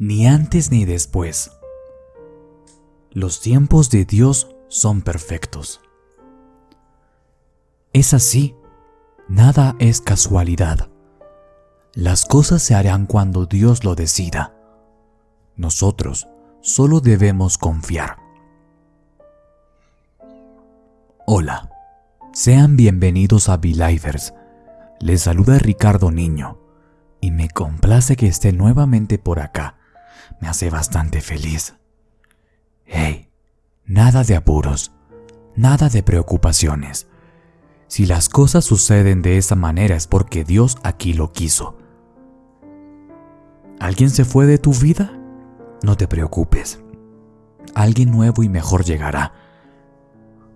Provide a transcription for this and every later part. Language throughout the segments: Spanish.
ni antes ni después. Los tiempos de Dios son perfectos. Es así, nada es casualidad. Las cosas se harán cuando Dios lo decida. Nosotros solo debemos confiar. Hola, sean bienvenidos a Belivers. Les saluda Ricardo Niño y me complace que esté nuevamente por acá. Me hace bastante feliz. Hey, nada de apuros, nada de preocupaciones. Si las cosas suceden de esa manera es porque Dios aquí lo quiso. ¿Alguien se fue de tu vida? No te preocupes. Alguien nuevo y mejor llegará.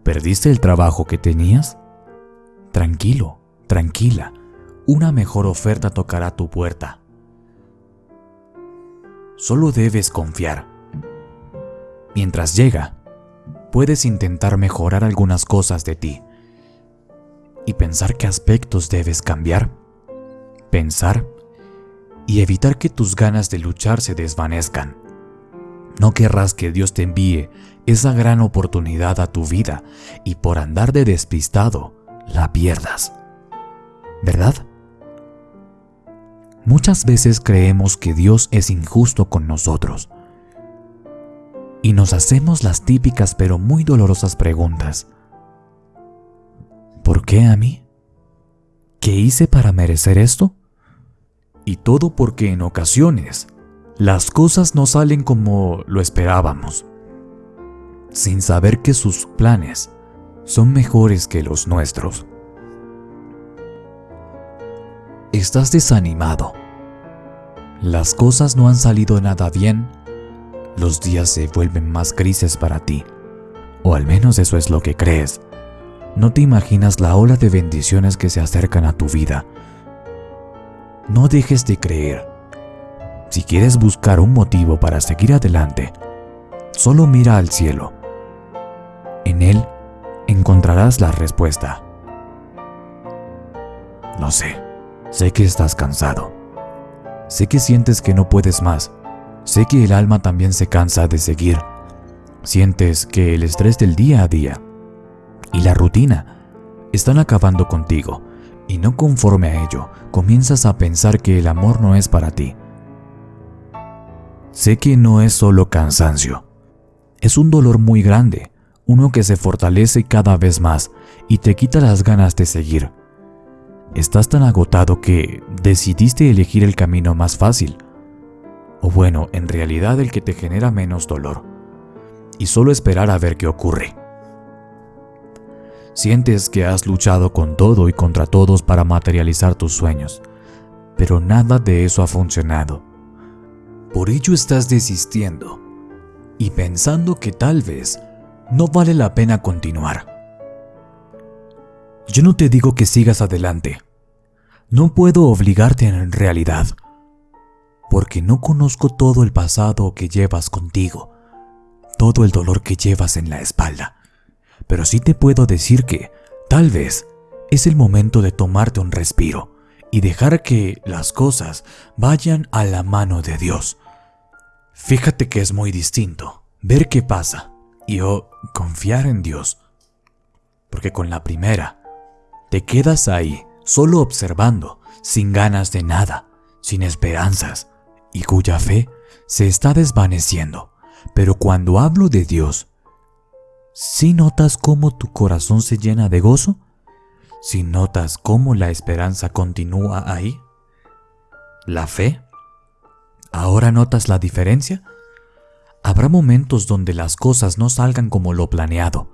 ¿Perdiste el trabajo que tenías? Tranquilo, tranquila. Una mejor oferta tocará tu puerta. Solo debes confiar. Mientras llega, puedes intentar mejorar algunas cosas de ti y pensar qué aspectos debes cambiar, pensar y evitar que tus ganas de luchar se desvanezcan. No querrás que Dios te envíe esa gran oportunidad a tu vida y por andar de despistado la pierdas. ¿Verdad? Muchas veces creemos que Dios es injusto con nosotros y nos hacemos las típicas pero muy dolorosas preguntas. ¿Por qué a mí? ¿Qué hice para merecer esto? Y todo porque en ocasiones las cosas no salen como lo esperábamos, sin saber que sus planes son mejores que los nuestros. Estás desanimado. Las cosas no han salido nada bien. Los días se vuelven más grises para ti. O al menos eso es lo que crees. No te imaginas la ola de bendiciones que se acercan a tu vida. No dejes de creer. Si quieres buscar un motivo para seguir adelante, solo mira al cielo. En él encontrarás la respuesta. Lo sé, sé que estás cansado. Sé que sientes que no puedes más. Sé que el alma también se cansa de seguir. Sientes que el estrés del día a día y la rutina están acabando contigo y no conforme a ello, comienzas a pensar que el amor no es para ti. Sé que no es solo cansancio, es un dolor muy grande, uno que se fortalece cada vez más y te quita las ganas de seguir. Estás tan agotado que decidiste elegir el camino más fácil, o bueno, en realidad el que te genera menos dolor, y solo esperar a ver qué ocurre. Sientes que has luchado con todo y contra todos para materializar tus sueños, pero nada de eso ha funcionado. Por ello estás desistiendo y pensando que tal vez no vale la pena continuar. Yo no te digo que sigas adelante. No puedo obligarte en realidad, porque no conozco todo el pasado que llevas contigo, todo el dolor que llevas en la espalda pero sí te puedo decir que, tal vez, es el momento de tomarte un respiro y dejar que las cosas vayan a la mano de Dios. Fíjate que es muy distinto ver qué pasa y o confiar en Dios. Porque con la primera, te quedas ahí, solo observando, sin ganas de nada, sin esperanzas, y cuya fe se está desvaneciendo. Pero cuando hablo de Dios, si notas cómo tu corazón se llena de gozo? ¿Si notas cómo la esperanza continúa ahí? ¿La fe? ¿Ahora notas la diferencia? Habrá momentos donde las cosas no salgan como lo planeado.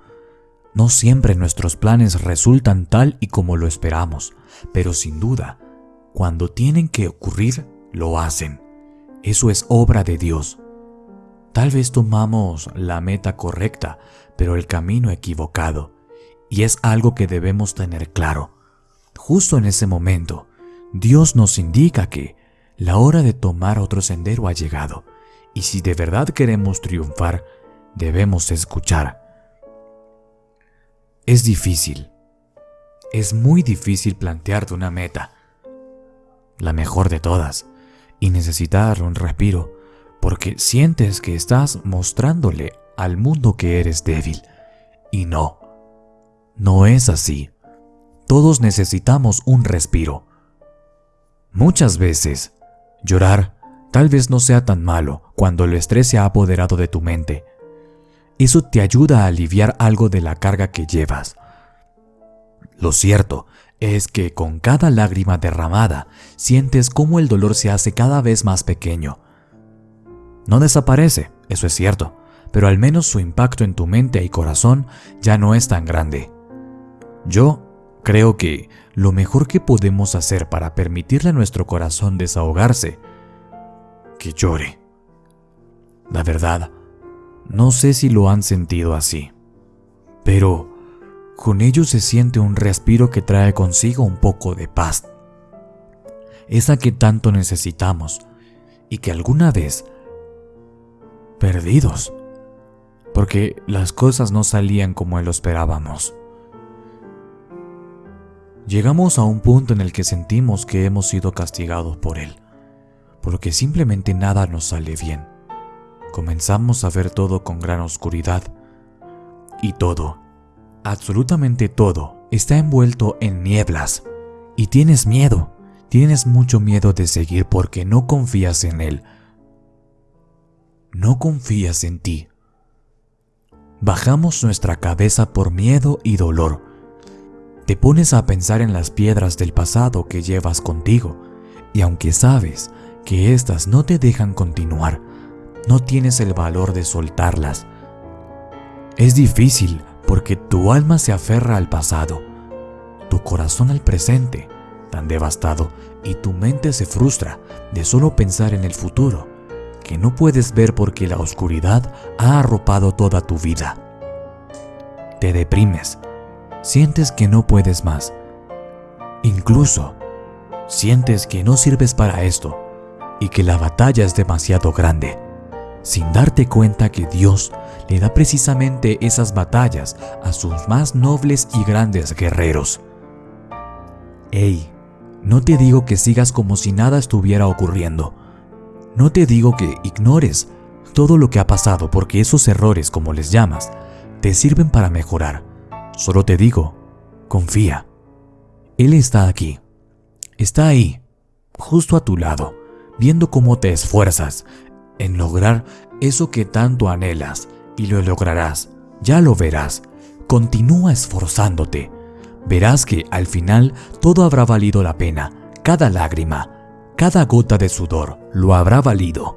No siempre nuestros planes resultan tal y como lo esperamos, pero sin duda, cuando tienen que ocurrir, lo hacen. Eso es obra de Dios. Tal vez tomamos la meta correcta, pero el camino equivocado, y es algo que debemos tener claro. Justo en ese momento, Dios nos indica que la hora de tomar otro sendero ha llegado, y si de verdad queremos triunfar, debemos escuchar. Es difícil, es muy difícil plantearte una meta, la mejor de todas, y necesitar un respiro porque sientes que estás mostrándole al mundo que eres débil. Y no, no es así. Todos necesitamos un respiro. Muchas veces, llorar tal vez no sea tan malo cuando el estrés se ha apoderado de tu mente. Eso te ayuda a aliviar algo de la carga que llevas. Lo cierto es que con cada lágrima derramada sientes cómo el dolor se hace cada vez más pequeño. No desaparece, eso es cierto, pero al menos su impacto en tu mente y corazón ya no es tan grande. Yo creo que lo mejor que podemos hacer para permitirle a nuestro corazón desahogarse, que llore. La verdad, no sé si lo han sentido así, pero con ello se siente un respiro que trae consigo un poco de paz, esa que tanto necesitamos y que alguna vez, perdidos, porque las cosas no salían como lo esperábamos. Llegamos a un punto en el que sentimos que hemos sido castigados por Él, porque simplemente nada nos sale bien. Comenzamos a ver todo con gran oscuridad, y todo, absolutamente todo, está envuelto en nieblas, y tienes miedo, tienes mucho miedo de seguir porque no confías en Él. No confías en ti. Bajamos nuestra cabeza por miedo y dolor, te pones a pensar en las piedras del pasado que llevas contigo, y aunque sabes que éstas no te dejan continuar, no tienes el valor de soltarlas. Es difícil porque tu alma se aferra al pasado, tu corazón al presente, tan devastado, y tu mente se frustra de solo pensar en el futuro, que no puedes ver porque la oscuridad ha arropado toda tu vida. Te deprimes sientes que no puedes más. Incluso sientes que no sirves para esto y que la batalla es demasiado grande, sin darte cuenta que Dios le da precisamente esas batallas a sus más nobles y grandes guerreros. Ey, no te digo que sigas como si nada estuviera ocurriendo. No te digo que ignores todo lo que ha pasado porque esos errores, como les llamas, te sirven para mejorar. Solo te digo, confía. Él está aquí. Está ahí, justo a tu lado, viendo cómo te esfuerzas en lograr eso que tanto anhelas y lo lograrás. Ya lo verás. Continúa esforzándote. Verás que al final todo habrá valido la pena. Cada lágrima, cada gota de sudor lo habrá valido.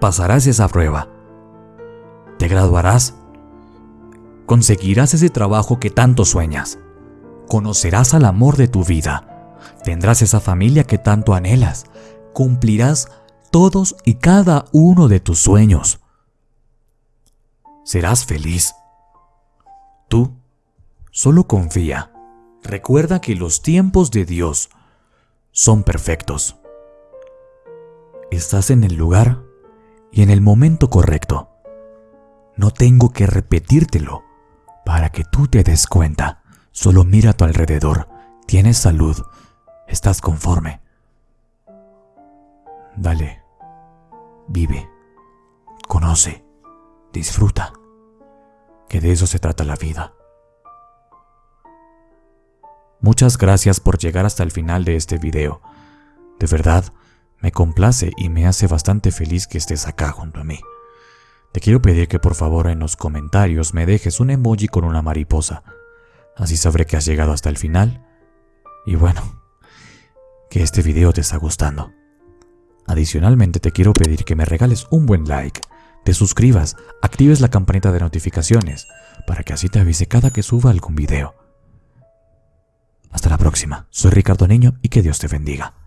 Pasarás esa prueba. Te graduarás Conseguirás ese trabajo que tanto sueñas. Conocerás al amor de tu vida. Tendrás esa familia que tanto anhelas. Cumplirás todos y cada uno de tus sueños. Serás feliz. Tú solo confía. Recuerda que los tiempos de Dios son perfectos. Estás en el lugar y en el momento correcto. No tengo que repetírtelo para que tú te des cuenta. Solo mira a tu alrededor. Tienes salud. Estás conforme. Dale. Vive. Conoce. Disfruta. Que de eso se trata la vida. Muchas gracias por llegar hasta el final de este video. De verdad, me complace y me hace bastante feliz que estés acá junto a mí. Te quiero pedir que por favor en los comentarios me dejes un emoji con una mariposa. Así sabré que has llegado hasta el final. Y bueno, que este video te está gustando. Adicionalmente te quiero pedir que me regales un buen like, te suscribas, actives la campanita de notificaciones, para que así te avise cada que suba algún video. Hasta la próxima, soy Ricardo Niño y que Dios te bendiga.